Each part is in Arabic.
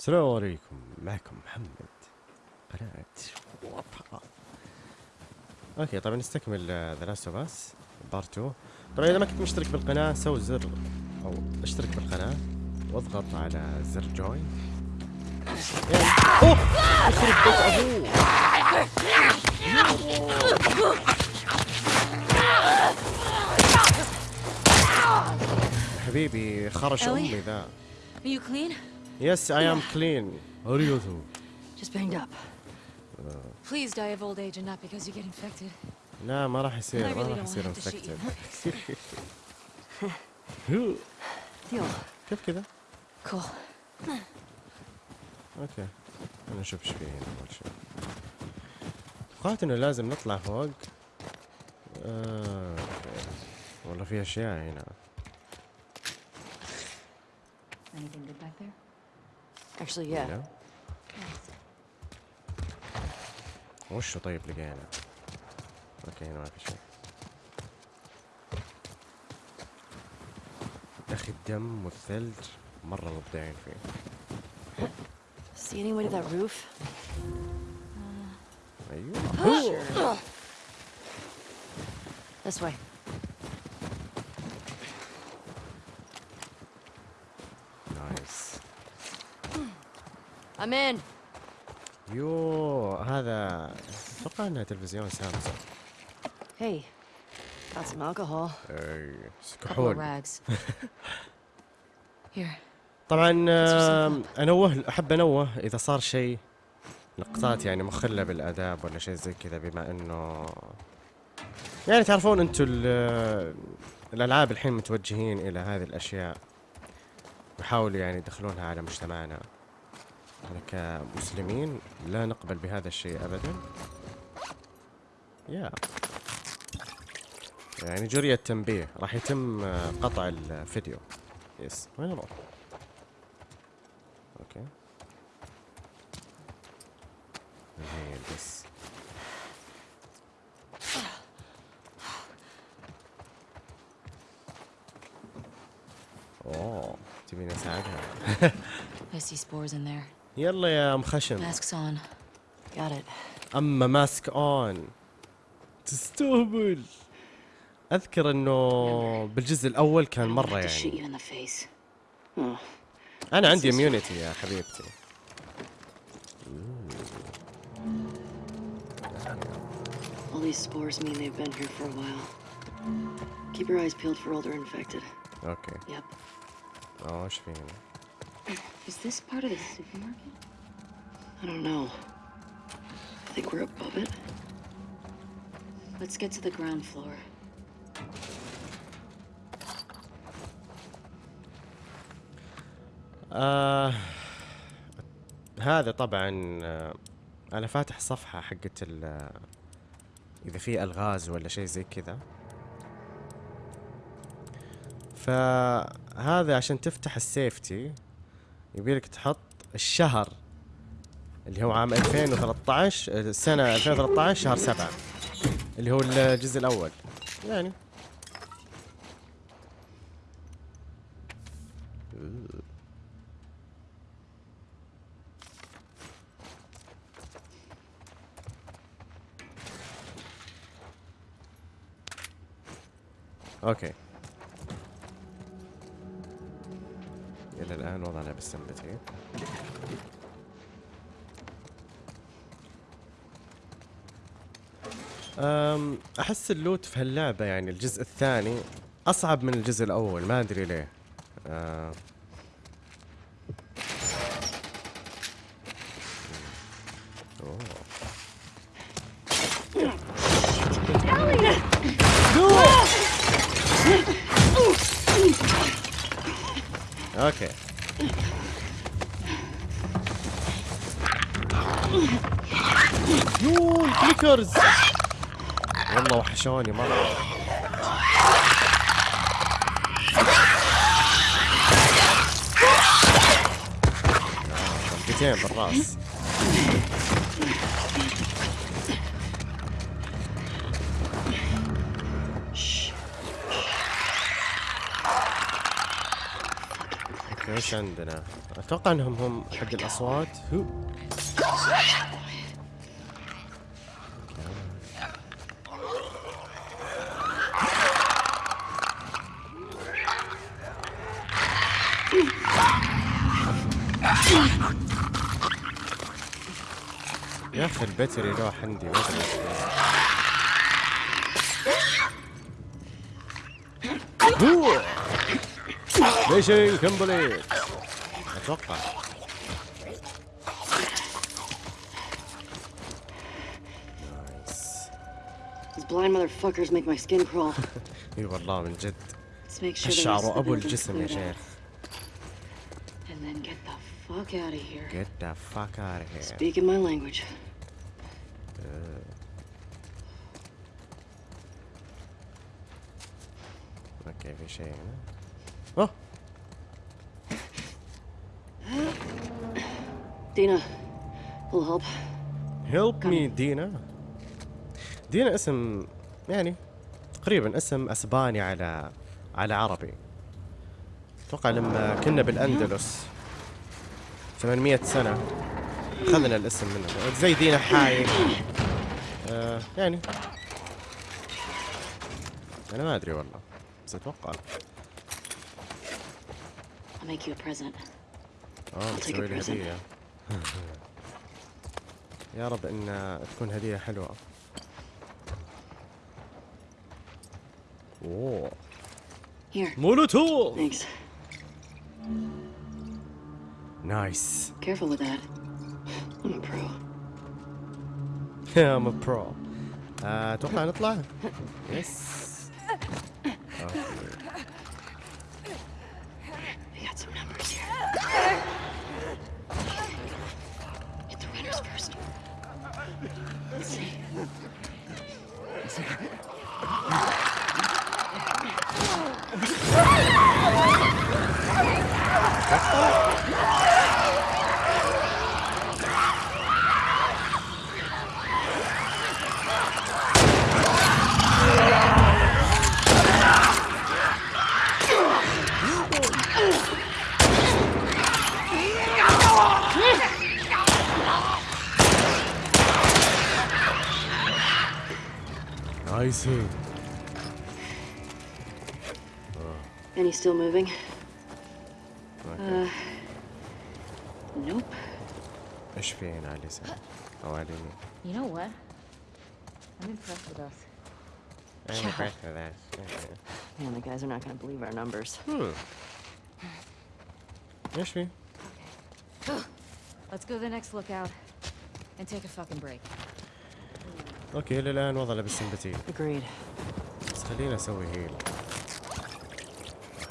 السلام عليكم. معكم محمد قناة وطأ. Okay طبعا نستكمل The Last of Us Part 2 طبعا إذا ما كنت مشترك بالقناة سوي زر أو اشترك بالقناة واضغط على زر join أوه! يخرب بيت أبوه. حبيبي خرش أمي ذا. Are you clean? Yes, I am clean. How are you too? Just banged up. Please die of old age and not because you get infected. لا ما راح يصير ما راح يصير. Deal. كيف كذا؟ Cool. أوكي أنا أشوف إيش فيه هنا اول شيء. توقعت انه لازم نطلع فوق. آه. والله في اشياء هنا. Anything good back there? Actually, yeah. لا. وشو طيب لقينا؟ أوكي هنا ما في شيء. يا أخي الدم والثلج مرة مبدعين فيه. See any way to that roof? أيوه. This way. نايس. In. يو هذا أتوقع إنها تلفزيون سامسونج Hey. Got some alcohol. كحول. Here. طبعا أنوه أحب أنوه إذا صار شيء لقطات يعني مخلة بالآداب ولا شيء زي كذا بما إنه يعني تعرفون أنتم ال- الألعاب الحين متوجهين إلى هذه الأشياء يحاولوا يعني يدخلونها على مجتمعنا إحنا كمسلمين لا نقبل بهذا الشيء ابدا. يا يعني جري التنبيه. راح يتم آه، قطع الفيديو. Yes وين أروح okay بس. اوه تبيني أساعدها؟ I see spores in there. يلا يا ام خشم. Got it. اما mask on تستهبل اذكر انه بالجزء الأول كان مره يعني. Oh. أنا عندي اميونيتي يا حبيبتي All these spores mean they've been here for a while. Keep your eyes peeled for older infected. أوكي Yep. اوه إيش في هنا Is this part of the supermarket? I don't know. I think we're above it. Let's get to the ground floor. آه هذا طبعا آه أنا فاتح صفحة حقت آه، اذا في الغاز ولا شيء زي كذا فهذا عشان تفتح السيفتي يبيلك تحط الشهر اللي هو عام 2013 آه، السنة 2013 شهر سبعة اللي هو الجزء الأول. يعني. أوكي. إلى الآن وضعنا بالسمبتي أم أحس اللوت في هاللعبة يعني الجزء الثاني أصعب من الجزء الأول ما أدري ليه أه أوه. Okay yo ال clickers والله وحشوني مره ضربتين بالراس. إيش عندنا؟ أتوقع إنهم هم حق الأصوات. هو. البتري لوح عندي ما ادري ميشن كمبليت أتوقع نايس These blind motherfuckers make my skin crawl. اي والله من جد الشعر ابو الجسم يا. شيخ And then get the fuck out of here. get the fuck out of here Speaking my language. Okay في شيء هنا اوه Dina, will help. Help me دينا دينا اسم يعني تقريبا اسم أسباني على على عربي. أتوقع لما كنا بالأندلس 800 سنة أخذنا الاسم منه. زي دينا حاي. آه يعني. أنا ما أدري والله. أتوقع I'll make you a present. آه take a بتسوي لي present. هديه يا رب إن تكون هدية حلوة أوه Here. مولوتوف Thanks. نايس Careful with that. I'm a pro. ام برو أتوقع نطلع يس still moving? اوكي Nope. ايش في هنا على اليسار او على اليمين You know what? I'm impressed with us. I'm Yeah. impressed with that. Man, the guys are not gonna believe our numbers. Hmm. ايش في؟ Let's go to the next lookout and take a fucking break. اوكي للان وضعنا بالسمبتي Agreed. بس خلينا اسوي هيل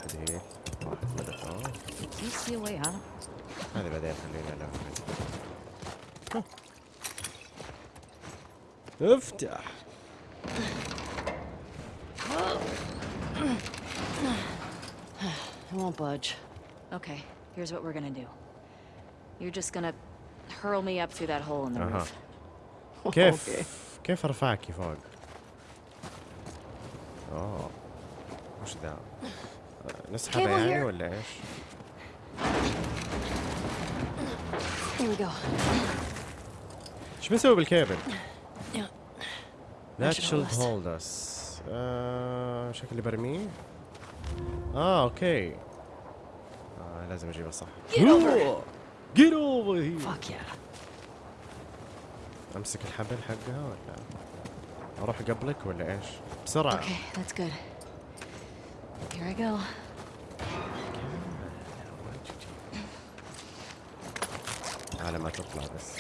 واحد هيل واحد ملك Do you see a way out? هذا بعدين خلينا ناخذ افتح I won't budge. Okay, here's what we're gonna do. You're just gonna hurl me up through that hole in the اها roof. كيف Okay. كيف ارفعك فوق؟ اوه وش ذا؟ Cable يعني. ولا إيش؟ إيش بنسوي بالكيبل؟ لا should hold us. آه شكلي برميه آه okay آه لازم اجيبه صح Get over Get over here Fuck yeah. أمسك الحبل حقها ولا أروح قبلك ولا إيش؟ بسرعة Okay, that's good. Here I go. على ما تطلع بس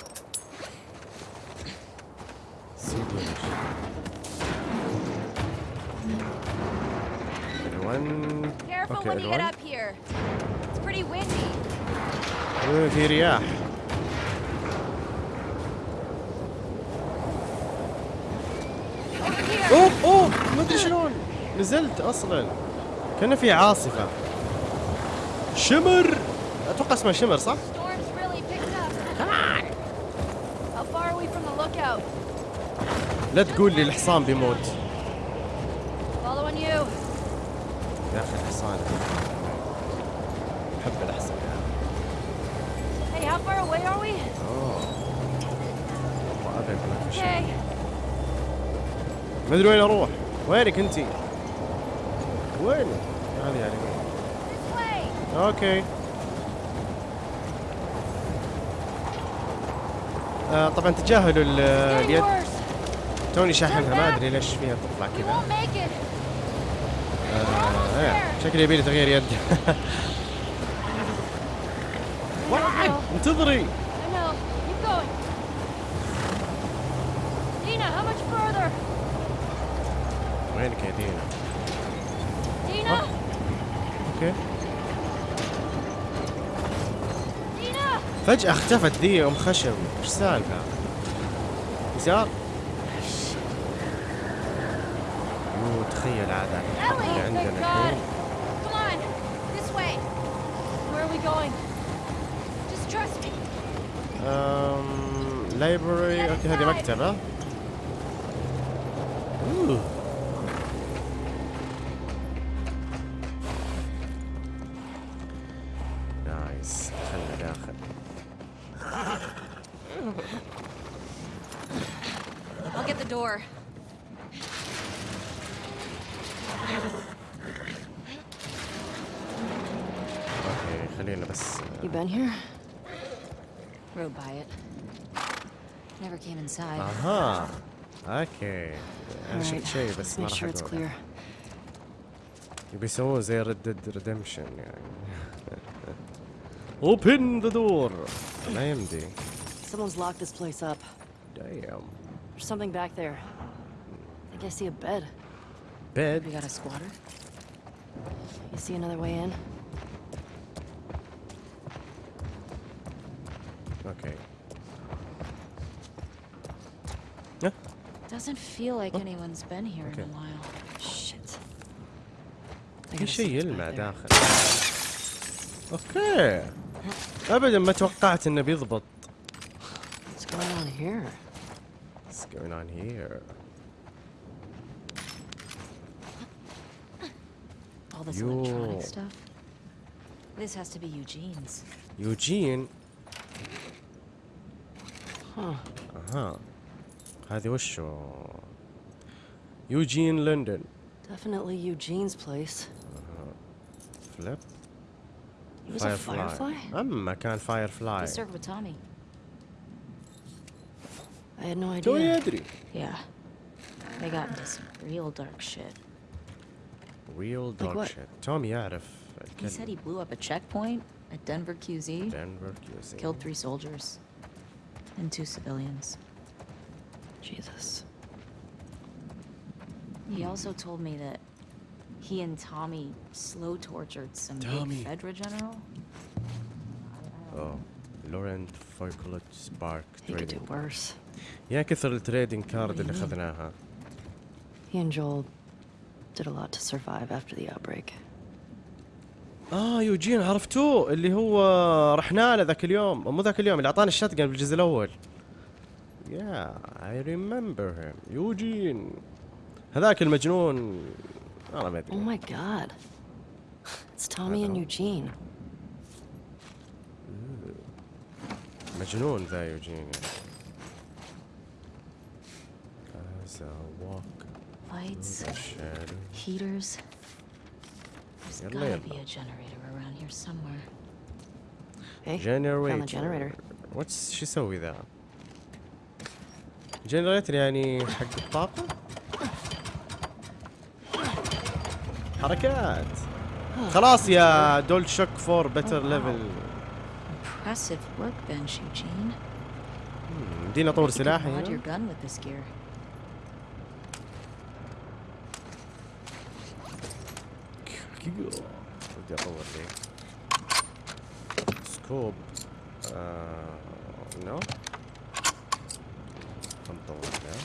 سيب Careful أوكي when you get الون up here. It's pretty windy. آه، في رياح Over here. أوه أوه ما أدري شلون نزلت أصلا كان في عاصفة. شمر. أتوقع اسمها شمر صح؟ لا تقول لي الحصان بيموت. يا أخي الحصان. أحب الحصان how far away are we? ما أدري وين أروح. وينك أنتي؟ وين هذه يعني وين This way. أوكي آه طبعا تجاهلوا اليد. توني شاحنها ما أدري ليش فيها تطلع كذا. آه إيه، شكلي يبي لي تغيير يد. انتظري I know. Keep going. Dina, how much further? وينك يا دينا Dina? أوكي Dina? فجأة اختفت ذي أم خشب. إيش السالفة يسار yo تخيل عاد الحرب اللي عندنا. الحين. Library okay هذه مكتبة. اوه اوكي انا شفت Alright, شيء بس let's ما make راح sure it's اقوله clear. يبي يسوون زي ريد ديد ريدمشن يعني اوبن ذا دور ما يمدي Someone's locked this place up. دايم There's something back there. I think I see a bed. We بيد got a squatter? You see another way in? اوكي Doesn't feel like anyone's been here in Okay. a while. Shit. I في gotta see شيء what's يلمع back there. داخل اوكي ابدا ما توقعت انه بيضبط What's going on here? What's going on here? All this Yo. electronic stuff? This has to be Eugene's. يوجين Huh. اها هذه وشو يوجين لندن Definitely Eugene's place. فليب He was a firefly? اما كان فاير He فلاي served with Tommy. I had no توني idea. ادري Yeah. They got into some real dark shit. ريل Like دوغ what? شيت تومي يعرف He said he الكلمة blew up a checkpoint at Denver QZ, دنفر كيوزي killed three soldiers and two civilians. Jesus. He also told me that he and Tommy slow tortured some Tommy. big Fedra general. اوه لورنت فويكولت سبارك He could do تريدنج worse. يا كثر التريدنج What كارد do اللي you mean? اخذناها He and Joel did a lot to survive after the outbreak. اه يوجين عرفتوه اللي هو رحنا له ذاك اليوم مو ذاك اليوم اللي اعطانا الشاتجن بالجزء الاول يا اي ريمبر هيم يوجين هذاك المجنون أنا ما Oh ادري my god. It's Tommy and know. Eugene. مجنون ذا يوجين يعني. As I walk Lights, through the shadow. heaters. There's يلا gotta be يلا. a generator around here somewhere. Hey, Generator. found the generator. واتس شو يسوي ذا؟ جنريتر يعني حق الطاقة؟ حركات خلاص يا دول شوك فور بيتر. ليفل Impressive workbench, Eugene. دينا طور سلاحي gear. بدي أطور لي scope آه... no خلنا نطور ذا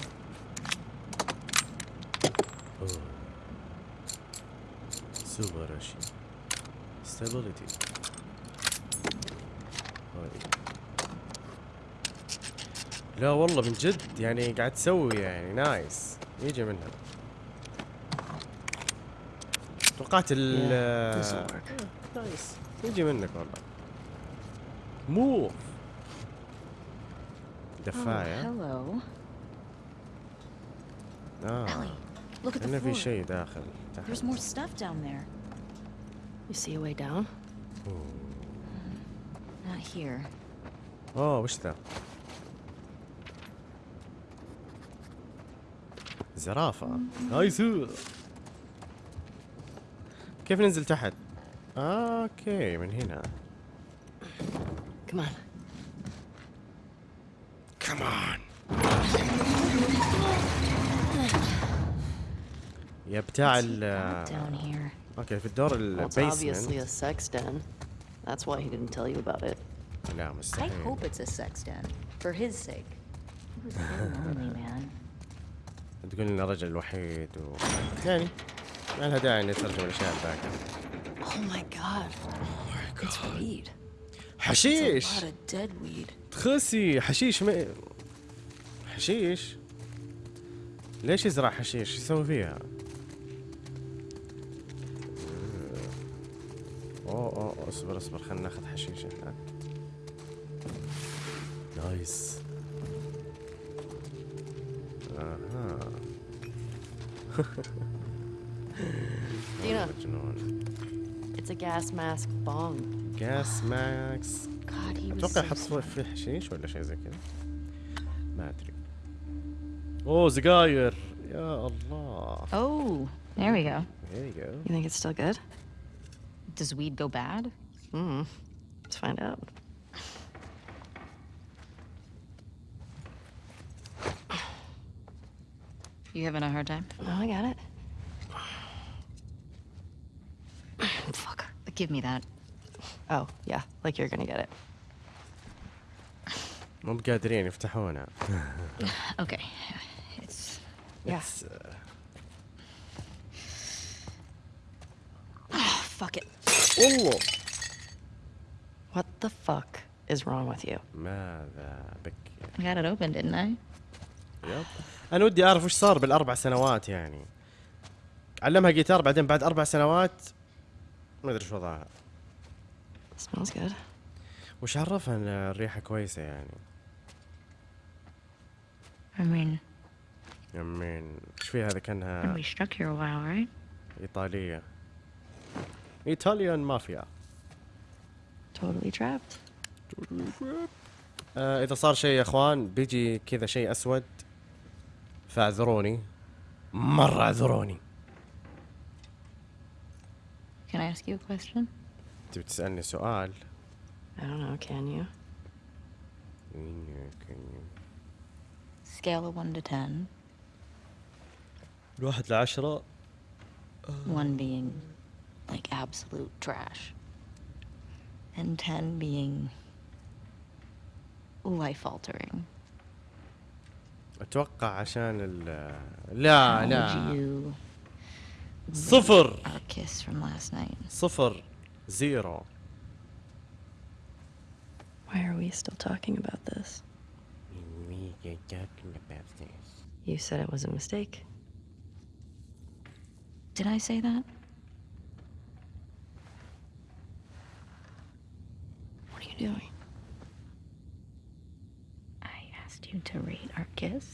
أوه. سوبر اشي stability لا والله من جد يعني قاعد تسوي يعني نايس يجي منها توقعت ال. نايس يجي منك والله موف دفاية hello. آه Ellie, look at the كأنه في. شيء داخل There's تحت more stuff down there. You see a way down? Not here. اوه وش ذا؟ زرافة نايس كيف ننزل تحت؟ اوكي من هنا Come on. كمان يا بتاع ال okay في الدور ال basement لا مستحيل تقول إنه رجل الوحيد و يعني ما لها داعي اني اترجم الأشياء الباقية Oh my god. Oh my god. It's weed. حشيش. It's a lot of dead weed. تخسي حشيش ما حشيش. ليش يزرع حشيش؟ يسوي فيها؟ أوه أوه أوه، اصبر اصبر خلينا ناخذ حشيش إحنا نايس أها Dina, مجنون it's a gas mask bong. جاس ماكس God, he was أتوقع so يحط smart. فيه حشيش ولا شيء زي كذا ما أدري أوه سجاير يا الله Oh, there we go. There you go. You think it's still good? Does weed go bad? Hmm. Let's find out. You having a hard time? No, I got it. Fuck. Give me that. Oh, yeah. Like you're gonna get it. مو بقادرين يفتحونها Okay. It's Yeah. It's, uh, fuck it. والله What the fuck is wrong with you? ماذا بك I got it open, didn't I? يب أنا ودي أعرف وش صار بالأربع سنوات يعني علمها جيتار بعدين بعد أربع سنوات ما أدري شو وضعها Smells good. وش عرفها إن الريحة كويسة يعني I mean, يمين إيش فيها هذا كأنها we stuck here a while, right? إيطالية ايطاليان مافيا Totally trapped. آه إذا صار شيء يا إخوان بيجي كذا شيء أسود فاعذروني مرة اعذروني Can I ask you a question? تبي تسألني سؤال I don't know, can you? Scale of 1 to 10. الواحد لعشرة 1 being like absolute trash. And 10 being life altering. اتوقع عشان ال لا How would لا you صفر our kiss from last night? صفر زيرو Why are we still talking about this? You said it was a mistake. Did I say that? Doing? I asked you to rate our kiss.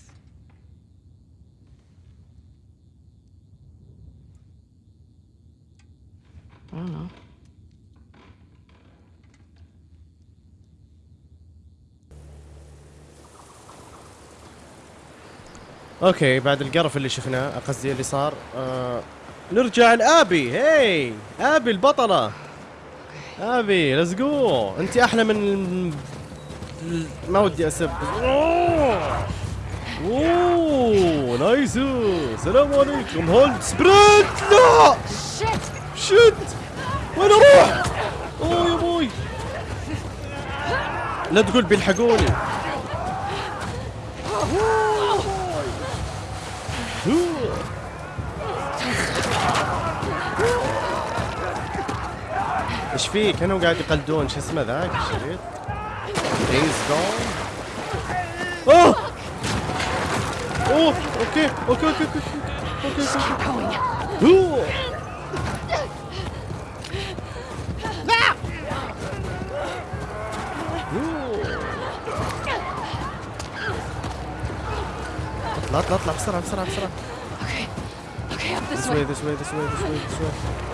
I don't know. okay بعد القرف اللي شفناه قصدي اللي صار آه نرجع لآبي هي آبي البطلة أبي let's go أنت أحلى من ما ودي أسب. أوه! nice. السلام عليكم. hold sprint لا! شت! وين أروح؟ أوه يا بوي. لا تقول بيلحقوني. إيش فيه كانوا قاعد يقلدون شو اسمه ذاك؟ الشريط دايز جون أوه! أوه! okay okay okay okay okay okay. okay اطلع اطلع اطلع بسرعة بسرعة Okay. Okay, up this way this way this way this way this way.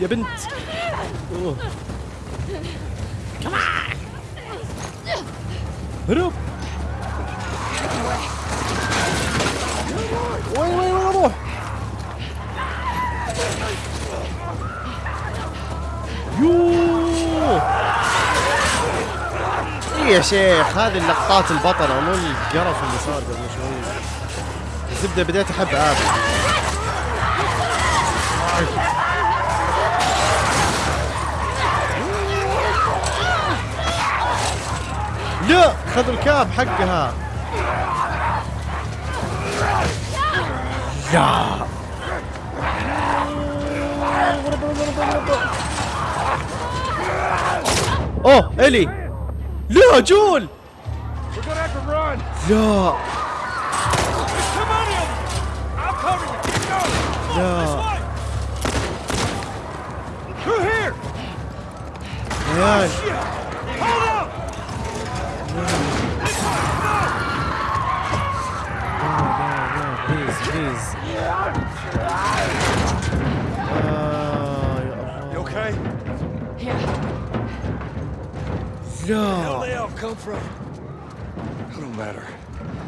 يا بنت. هرب وين وين وين أروح يوه إيه يا شيخ هذه اللقطات البطلة مو القرف اللي صار قبل شوي. الزبدة بديت أحب آبي. يا خذ الكاب حقها. يا اوه إلي. لا جول. يا لا. Oh.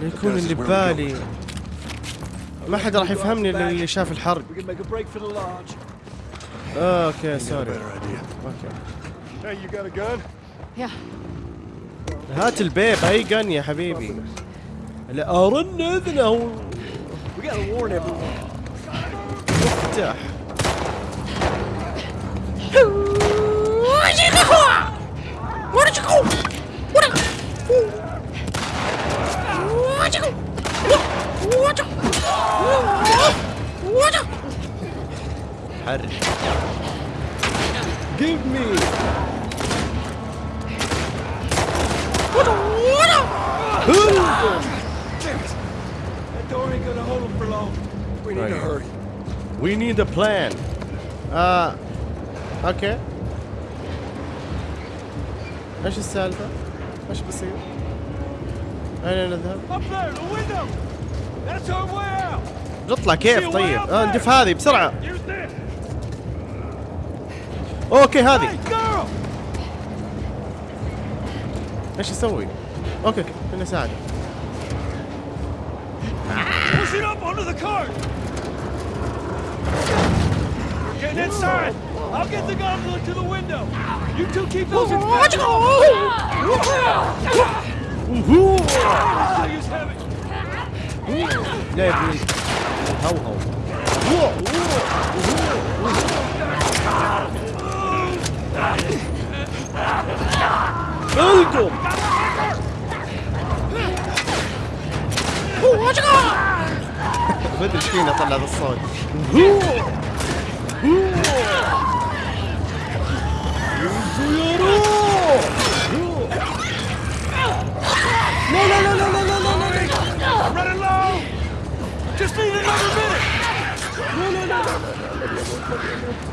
لا يكون اللي ببالي. ما حد راح يفهمني إلا اللي شاف الحرق أوكي سوري. أوكي. هات البيب أي جن يا حبيبي. لا أرن إذنه. افتح. حرك Give me That door ain't gonna hold them for long. We need to Right. hurry. We need a plan. آه أوكي إيش السالفة؟ إيش بصير؟ اين نذهب؟ Up there, the window. That's our way out. نطلع كيف طيب؟ آه ندف هذه بسرعة Use this. أوكي هذه Hey, girl. إيش أسوي؟ أوكي أوكي خليني اساعدك Push it up onto the cart. We're getting inside. I'll get the gondola to the window. You two keep those in back. وهو Still use heavy. لا يا ابني هو هو القم ما ادري إيش فينا طلع ذا الصوت يا روح لا لا لا لا لا لا لا I'm running low. Just need another minute. يب لا I got it. Come on. Whoa, go. Through the window. Let's ليتس go. جو كوزيرو Hurry.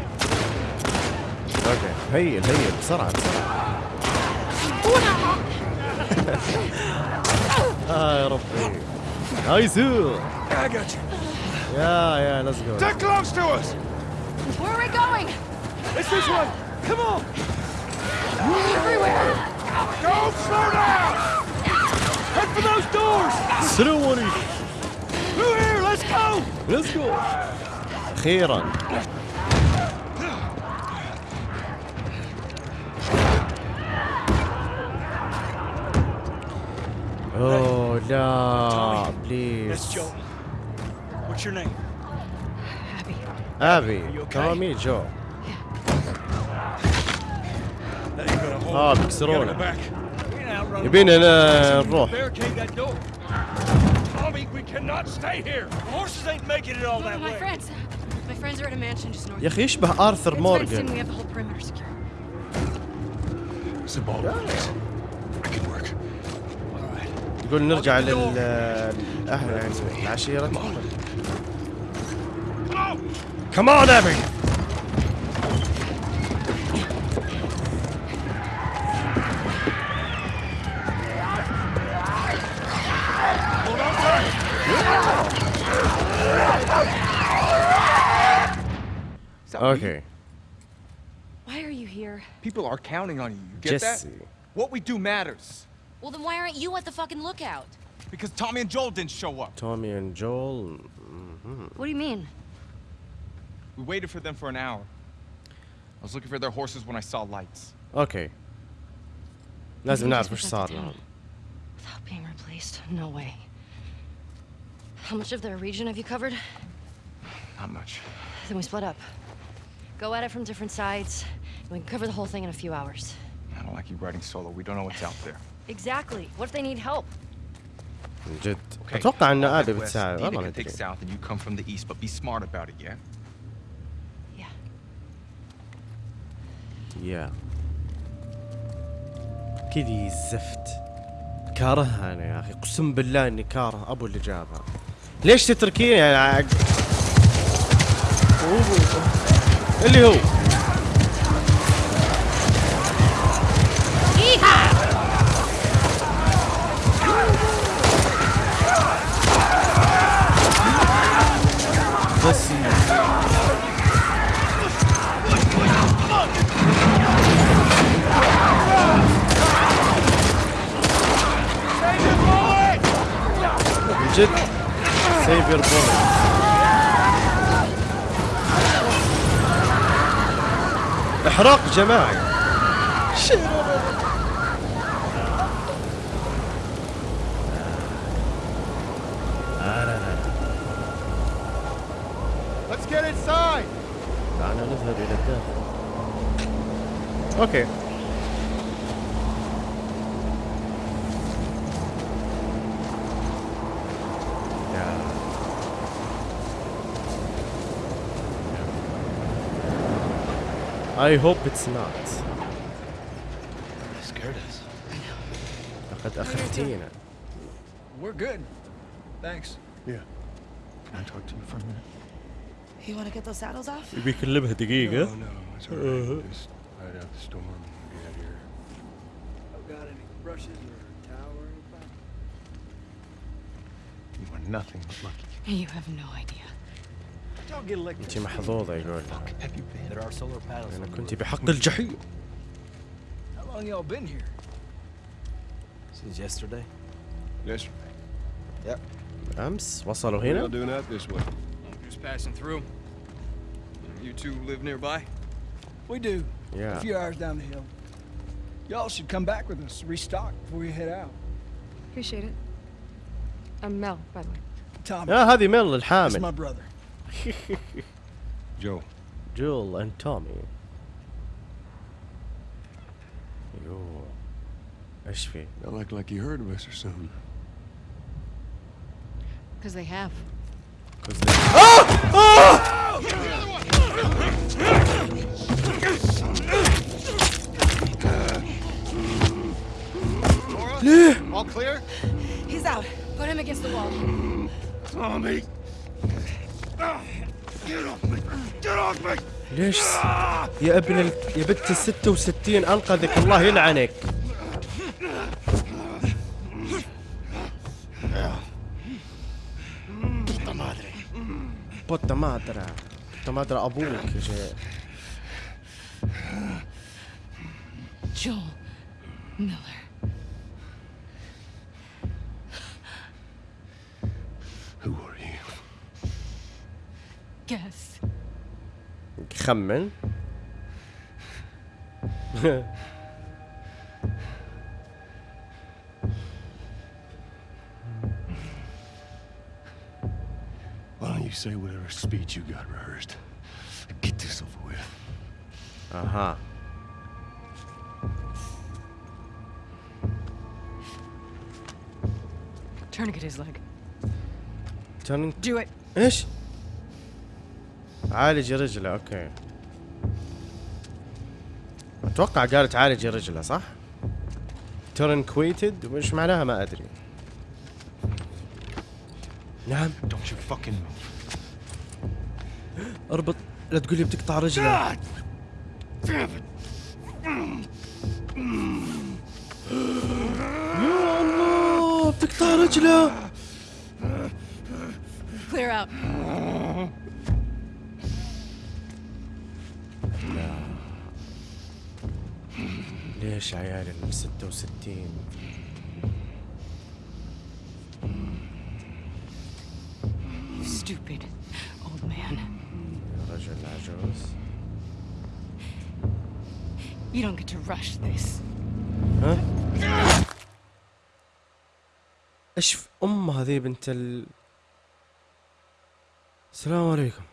هيل هيل بسرعة بسرعة آه يا ربي نايس I got you. يا يا ليتس جو close to us. Where are we going? It's this way. Come on. Everywhere. Don't slow down. Head for those doors. السلام عليكم Through here. Let's go. ليتس جو أخيرا اوه لا That's بليز Joe. What's your name? Abby. That ain't gonna hold آه بيكسرونا يبينا نروح Barricade that door. Tommy, we cannot stay here. The horses ain't making it all No, that my way. friends. My friends are at a mansion just north. يا أخي يشبه ارثر It's right. يقول نرجع لل الاهل يعني العشيره كمان ابي Hold on tight. اوكي Why are you here? People are counting on you. You get that? جيسي What we do matters. Well, then why aren't you at the fucking lookout? Because Tommy and Joel didn't show up. Tommy and Joel. Mm -hmm. What do you mean? We waited for them for an hour. I was looking for their horses when I saw lights. Okay. That's enough for Sodom. Without being replaced, no way. How much of their region have you covered? Not much. Then we split up. Go at it from different sides, and we can cover the whole thing in a few hours. I don't like you riding solo. We don't know what's out there. Exactly. What if they need help? من جد Okay. أتوقع ان I'll ابي. بتساعد والله ما south and you come from the east, but be smart about it, yeah? Yeah. يا كذي الزفت كارهها أنا يا أخي قسم بالله إني كاره أبو اللي جابها ليش تتركيني يعني عق... اللي هو احراق جماعي Let's get inside! دعنا نذهب إلى الداخل أوكي يا. I hope it's not. Scared us. لقد أخفتينا. We're good. Thanks. Yeah. Can I talk to you for a minute? You want to get those saddles off? يبي يكلمها دقيقة. no, it's all right. Just ride out the storm and get out here. Got any brushes or towel or anything? You are nothing but lucky. You have no idea. Y'all get electric. أنت محظوظة يقول. Have you been? There are solar panels. أنا on the كنت roof. بحق الجحيم. How long y'all been here? Since yesterday. Yesterday. أمس وصلوا هنا. doing that this way? Just passing through. You two live nearby? We do. A Yeah. few hours down the hill. Y'all should come back with us, restock before you head out. Appreciate it. I'm Mel, by the way. Tommy, يا هذه ميل that's my الحامل. brother. Joe. Jill and Tommy. Yo. Ashby. Don't act like you heard of us or something. Because they have. Because they. Ah! Ah! Laura, all clear? He's out. Put him against the wall. Tommy! ليش؟ يا ابن ال... يا بنت ال 66 أنقذك الله يلعنك. بوتا مادرة بوتا مادرة أبوك يا شيخ Joel Miller. guess. خمن Why don't you say whatever speech you got rehearsed? Get this over with. Uh-huh. Tourniquet his leg. Turning. Do it. Ish. عالج رجله okay أتوقع قالت عالج رجله صح؟ tourniqueted وش معناها ما أدري نعم Don't you fucking move. أربط لا تقول لي بتقطع رجله يا الله بتقطع رجله Clear out. ليش عيال ال 66 You stupid old man. رجل عجوز You don't get to rush this. ها إيش ف- أم هذه بنت ال السلام عليكم